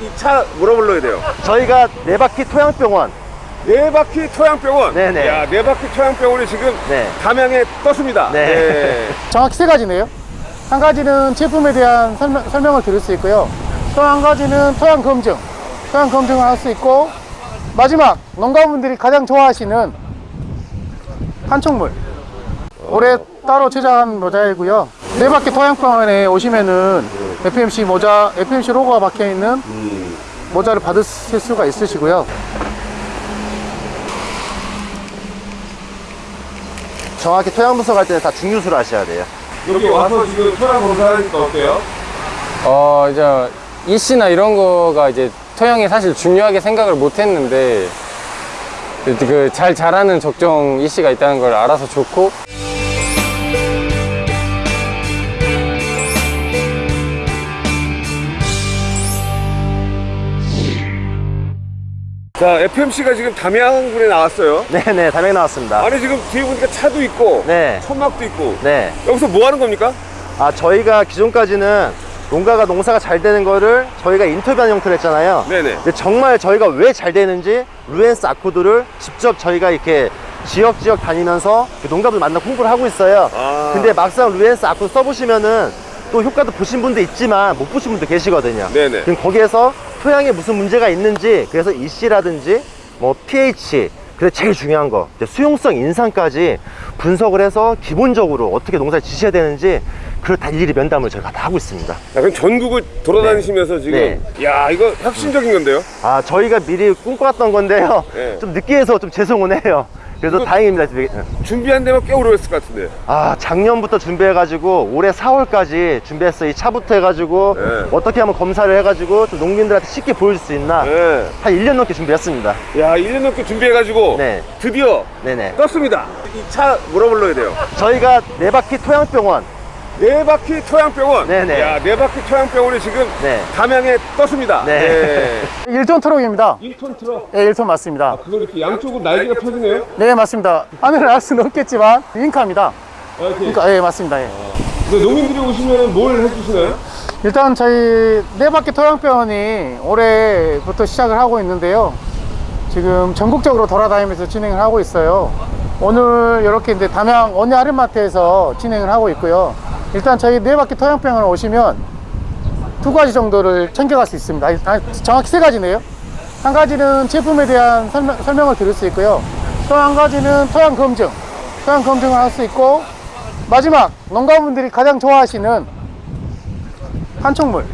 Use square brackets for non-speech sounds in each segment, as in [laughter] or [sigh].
이 차 뭐라 불러야 돼요? 저희가 네 바퀴 토양병원 네 바퀴 토양병원. 네네. 야, 네 바퀴 토양병원이 지금 네. 담양에 떴습니다. 네. [laughs] 정확히 세 가지네요. 한 가지는 제품에 대한 설명, 설명을 드릴 수 있고요. 또 한 가지는 토양 검증, 토양 검증을 할 수 있고 마지막 농가분들이 가장 좋아하시는 한총물. 올해 따로 제작한 모자이고요. 네 바퀴 토양병원에 오시면은 FMC 모자, FMC 로고가 박혀 있는 모자를 받으실 수가 있으시고요. 정확히 토양 분석할 때는 다 중류수를 하셔야 돼요 여기 와서 지금 토양 검사하니까 어때요? 어 이제 이씨나 이런 거가 이제 토양에 사실 중요하게 생각을 못 했는데 그 잘 자라는 적정 이씨가 있다는 걸 알아서 좋고 자, FMC가 지금 담양군에 나왔어요. 네네 담양 나왔습니다 아니 지금 뒤에 보니까 차도 있고 네. 천막도 있고 네. 여기서 뭐 하는 겁니까? 아 저희가 기존까지는 농가가 농사가 잘 되는 거를 저희가 인터뷰하는 형태로 했잖아요 네네. 근데 정말 저희가 왜 잘 되는지 루엔스 아코드를 직접 저희가 이렇게 지역 지역 다니면서 그 농가분 만나 홍보를 하고 있어요 아. 근데 막상 루엔스 아코드 써보시면은 또 효과도 보신 분도 있지만 못 보신 분도 계시거든요 네네. 그럼 거기에서 토양에 무슨 문제가 있는지 그래서 EC라든지 뭐 pH 그래서 제일 중요한 거 수용성 인상까지 분석을 해서 기본적으로 어떻게 농사를 지셔야 되는지 그걸 다 일일이 면담을 저희가 다 하고 있습니다 야, 그럼 전국을 돌아다니시면서 지금 네. 야 이거 혁신적인 건데요? 아 저희가 미리 꿈꿔왔던 건데요 네. 좀 늦게 해서 좀 죄송은 해요 그래서 다행입니다 되게- 준비한 데만 꽤 오래 했을 것 같은데. 아 작년부터 준비해가지고 올해 4월까지 준비했어요 이 차부터 해가지고 네. 어떻게 하면 검사를 해가지고 좀 농민들한테 쉽게 보여줄 수 있나 네. 한 1년 넘게 준비했습니다 야 1년 넘게 준비해가지고 네. 드디어 네네 떴습니다. 이 차 뭐라 불러야 돼요? 저희가 네 바퀴 토양병원 네 바퀴 토양병원. 네네. 야, 네 바퀴 토양병원이 지금 네. 담양에 떴습니다. 네. [laughs] 1톤 트럭입니다. 1톤 트럭. 네, 1톤 맞습니다. 그거 이렇게 양쪽으로 날개가 펴지네요. 네, 맞습니다. 하늘을 알 수는 없겠지만 윙카입니다. 아. 그러니까 예, 맞습니다. 예. 근데 농민들이 오시면 뭘 해주시나요? 일단 저희 네 바퀴 토양병원이 올해부터 시작을 하고 있는데요. 지금 전국적으로 돌아다니면서 진행을 하고 있어요. 오늘 이렇게 이제 담양 원예 아르마트에서 진행을 하고 있고요. 일단 저희 네 바퀴 토양병원에 오시면 두 가지 정도를 챙겨갈 수 있습니다. 아, 정확히 세 가지네요. 한 가지는 제품에 대한 설명, 설명을 드릴 수 있고요. 또 한 가지는 토양 검증, 토양 검증을 할 수 있고 마지막 농가분들이 가장 좋아하시는 한총물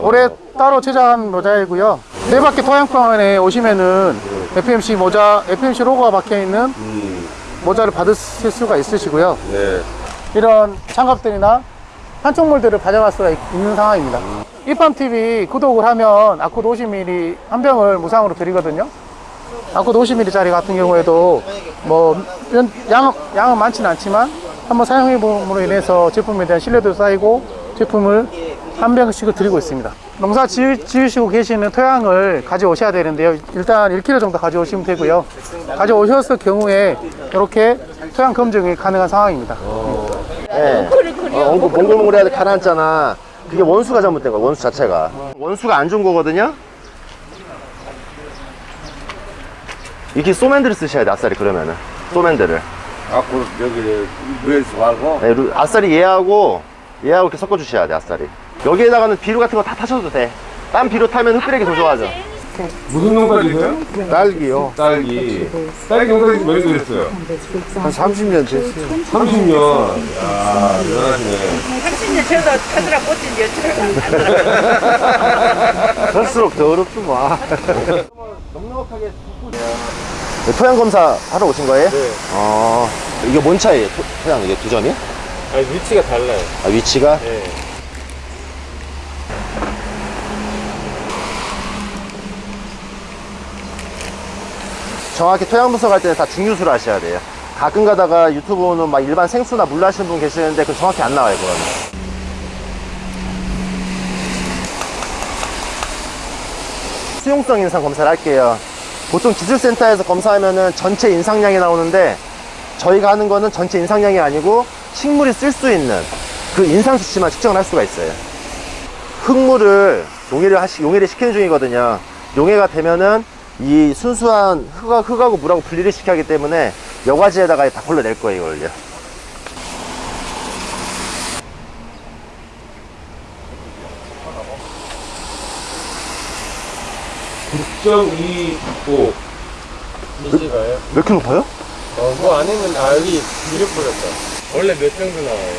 올해 따로 제작한 모자이고요 네 바퀴 토양병원에 오시면은 FMC 모자 FMC 로고가 박혀 있는 모자를 받으실 수가 있으시고요 네. 이런 장갑들이나 한총물들을 가져갈 수가 있- 있는 상황입니다. 이팜TV 구독을 하면 아코드 50ml 한 병을 무상으로 드리거든요. 아코드 50ml짜리 같은 경우에도 뭐 연- 양, 양은 많지는 않지만 한번 사용해 봄으로 인해서 제품에 대한 신뢰도 쌓이고 제품을 한 병씩을 드리고 있습니다. 농사 지으, 지으시고 계시는 토양을 가져오셔야 되는데요. 일단 1kg 정도 가져오시면 되고요. 가져오셨을 경우에 이렇게 토양 검증이 가능한 상황입니다 네. 어, 엉고 몽글몽글해야 돼 가라앉잖아. 그게 원수가 잘못된 거야 원수 자체가. 원수가 안 좋은 거거든요? 이렇게 소맨들을 쓰셔야 돼 아싸리 그러면은. 소맨들을. 아, 그 여기 루엔스 말고. 네, 루- 아싸리 얘하고 얘하고 이렇게 섞어 주셔야 돼 아싸리. 여기에다가는 비료 같은 거 다 타셔도 돼딴 비료 타면 흙뜨레기 더 좋아져 무슨 농사 지세요? 딸기요. 딸기. 딸기 농사 지몇 년 됐어요? 한 30년 됐어요. 30년. 야, 대단하시네. 30년 저도 타더라 꽃인 여처럼 갈수록 더 어렵더만. 네, 토양 검사 하러 오신 거예요? 네. 어, 이게 뭔 차이에요? 토, 토양 이게 두 점이요? 아니, 위치가 달라요. 아, 위치가? 네. 정확히 토양 분석 할 때는 다 중류수를 하셔야 돼요. 가끔 가다가 유튜브는 막 일반 생수나 물 하시는 분 계시는데 그 정확히 안 나와요, 그거는. 수용성 인상 검사를 할게요. 보통 기술센터에서 검사하면은 전체 인상량이 나오는데 저희가 하는 거는 전체 인상량이 아니고 식물이 쓸 수 있는 그 인상 수치만 측정을 할 수가 있어요. 흙물을 용해를 하시, 용해를 시키는 중이거든요. 용해가 되면은 이 순수한 흙하, 흙하 고 물하고 분리를 시켜야 하기 때문에 여과지에다가 다 걸러낼 거예요, 이걸요. 9.25 이씨가요? 왜 이렇게 높아요? 어, 그 안에는 아 여기 비료 뿌렸다. 원래 몇 정도 나와요?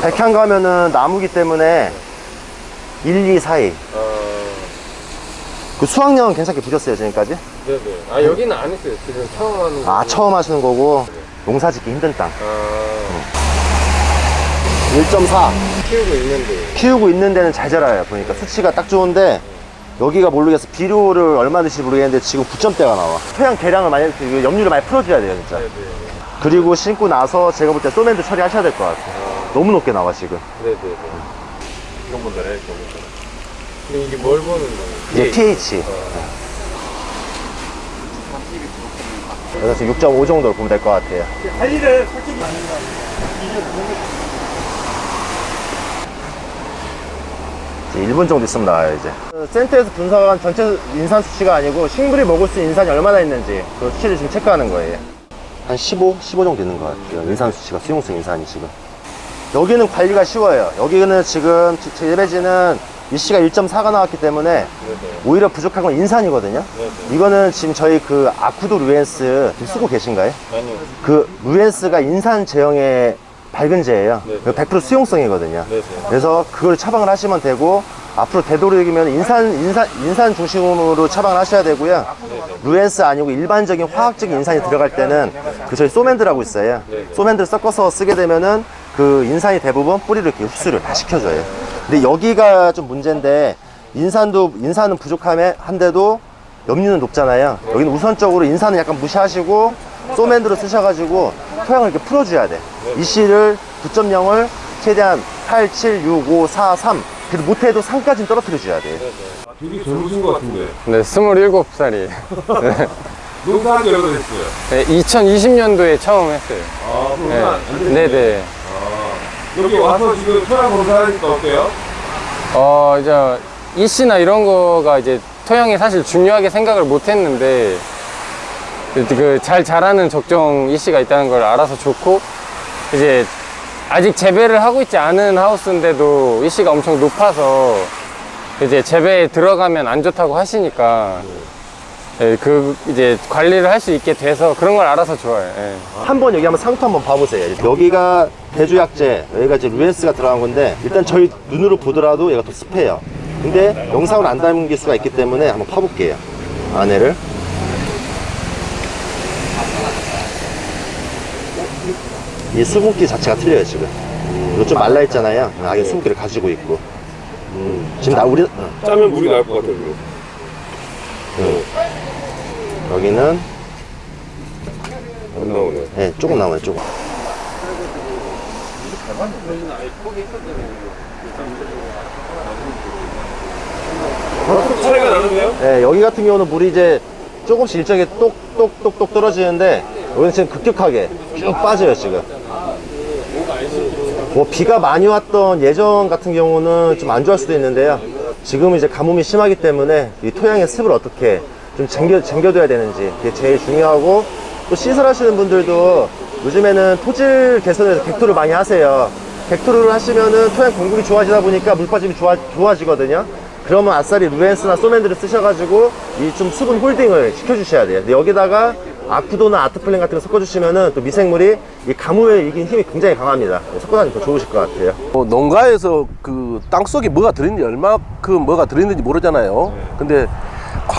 백향 가면은 나무기 때문에 1, 2 사이. 어, 그 수확량은 괜찮게 보셨어요, 지금까지? 네네. 아 여기는 안 했어요. 지금 처음 하는 거. 아, 처음 하시는 거고, 농사 짓기 힘든 땅. 아, 1.4. 키우고 있는데. 키우고 있는 데는 잘 자라요. 보니까 수치가 딱 좋은데, 여기가 모르겠어. 비료를 얼마 드실지 모르겠는데, 지금 9점대가 나와. 토양 개량을 많이, 그 염류를 많이 풀어줘야 돼요, 진짜. 네네. 그리고 신고 나서 제가 볼 때 소맨도 처리하셔야 될 것 같아요. 너무 높게 나와, 지금. 네네네. 이런 분들에 이게 뭘 보는 거예요? 이제 pH. 그래서 지금 6.5 정도로 보면 될 것 같아요. 이제 1분 정도 있으면 나와요, 이제. 센터에서 분석한 전체 인산 수치가 아니고 식물이 먹을 수 있는 인산이 얼마나 있는지 그 수치를 지금 체크하는 거예요. 한 15, 15 정도 있는 것 같아요. 인산 수치가, 수용성 인산이 지금. 여기는 관리가 쉬워요. 여기는 지금 제 예배지는 이씨가 1.4가 나왔기 때문에 오히려 부족한 건 인산이거든요. 이거는 지금 저희 그 아쿠도 루엔스 쓰고 계신가요? 아니요. 그 루엔스가 인산 제형의 밝은제예요. 네네. 100% 수용성이거든요. 네네. 그래서 그걸 처방을 하시면 되고 앞으로 되도록이면 인산 인산 인산 중심으로 처방을 하셔야 되고요. 루엔스 아니고 일반적인 화학적인 인산이 들어갈 때는 그 저희 소맨드라고 있어요. 소맨드를 섞어서 쓰게 되면은 그 인산이 대부분 뿌리를 이렇게 흡수를 다 시켜줘요. 근데 여기가 좀 문제인데 인산도 인산은 부족함에 한데도 염류는 높잖아요. 여기는 우선적으로 인산은 약간 무시하시고 소맨드로 쓰셔가지고 토양을 이렇게 풀어줘야 돼. 이 씨를 9.0을 최대한 8, 7, 6, 5, 4, 3 그래도 못해도 3까지는 떨어뜨려 줘야 돼. 되게 젊으신 것 같은데 네, 27살이에요. [laughs] 농사한 지 얼마 됐어요? 네, 2020년도에 처음 했어요. 아 그럼 네. 네네. 여기 와서 지금 토양 검사하니까 어때요? 어, 이제 이씨나 이런 거가 이제 토양에 사실 중요하게 생각을 못 했는데 그 잘 자라는 적정 이씨가 있다는 걸 알아서 좋고 이제 아직 재배를 하고 있지 않은 하우스인데도 이씨가 엄청 높아서 이제 재배에 들어가면 안 좋다고 하시니까 예, 그 이제 관리를 할 수 있게 돼서 그런 걸 알아서 좋아요. 예. 한번 여기 한번 상토 한번 봐보세요. 여기가 대주약제, 여기가 이제 루엔스가 들어간 건데 일단 저희 눈으로 보더라도 얘가 더 습해요. 근데 영상을 안 담길 수가 있기 때문에 한번 파볼게요. 안에를. 이 수분기 자체가 틀려요 지금. 이거 좀 말라 있잖아요. 아예 수분기를 가지고 있고. 음, 지금 나 우리 어, 짜면 물이 나올 것 같아요. 여기는 안 나오네 네, 조금 나와요 조금. 차이가 나는데요? 네, 여기 같은 경우는 물이 이제 조금씩 일정하게 똑똑똑똑 떨어지는데 여기는 지금 급격하게 쭉 빠져요 지금 뭐 비가 많이 왔던 예전 같은 경우는 좀 안 좋아할 수도 있는데요 지금은 이제 가뭄이 심하기 때문에 이 토양의 습을 어떻게 좀 쟁겨, 쟁겨둬야 되는지 그게 제일 중요하고 또 시설 하시는 분들도 요즘에는 토질 개선에서 객토를 많이 하세요 객토를 하시면은 토양 공급이 좋아지다 보니까 물 빠짐이 좋아, 좋아지거든요 그러면 아싸리 루엔스나 소맨드를 쓰셔가지고 이 좀 수분 홀딩을 시켜주셔야 돼요. 여기다가 아쿠도나 아트플랜 같은 거 섞어주시면은 또 미생물이 이 가뭄에 이긴 힘이 굉장히 강합니다. 섞어다니면 더 좋으실 것 같아요. 뭐 농가에서 그 땅속에 뭐가 들어있는지 얼마큼 뭐가 들어있는지 모르잖아요. 근데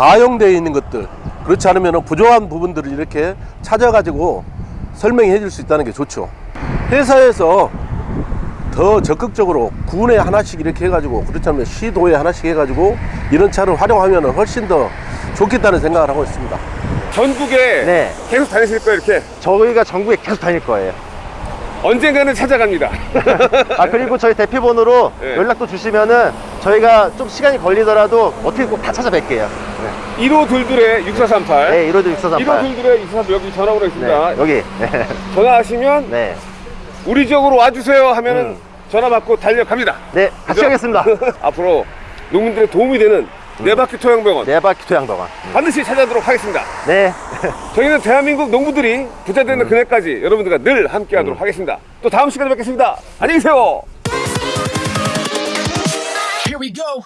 과용되어 있는 것들 그렇지 않으면 부족한 부분들을 이렇게 찾아가지고 설명해 줄 수 있다는 게 좋죠. 회사에서 더 적극적으로 군에 하나씩 이렇게 해가지고 그렇지 않으면 시도에 하나씩 해가지고 이런 차를 활용하면 훨씬 더 좋겠다는 생각을 하고 있습니다. 전국에 네. 계속 다니실 거예요 이렇게 저희가 전국에 계속 다닐 거예요. 언젠가는 찾아갑니다 [laughs] 아, 그리고 저희 대피번호로 네. 연락도 주시면은 저희가 좀 시간이 걸리더라도 어떻게 꼭 다 찾아뵐게요. 1호 둘둘에 6438 네, 1호도 1호 6438. 둘둘에 6438 여기 전화번호 있습니다 네, 여기. 네. 전화하시면 네. 우리 지역으로 와주세요 하면은 음. 전화 받고 달려갑니다 네, 같이 그죠? 가겠습니다. [laughs] 앞으로 농민들의 도움이 되는 네 바퀴 토양병원 네 바퀴 토양병원. 반드시 찾아도록 하겠습니다. 네. [laughs] 저희는 대한민국 농부들이 부자 되는 그날까지 여러분들과 늘 함께 하도록 하겠습니다. 또 다음 시간에 뵙겠습니다. 안녕히 계세요. we go.